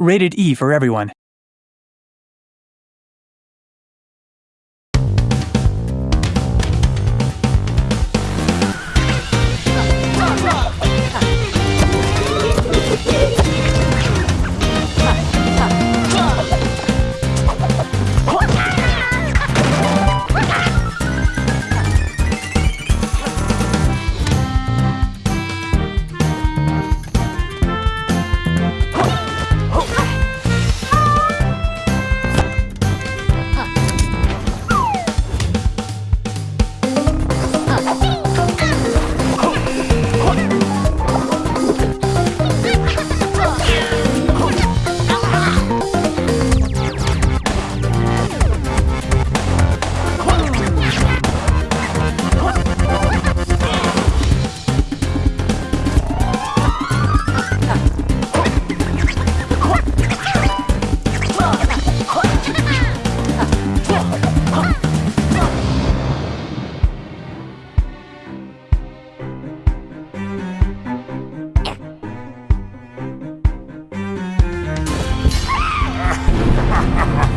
Rated E for everyone. ha ha ha